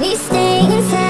be staying inside.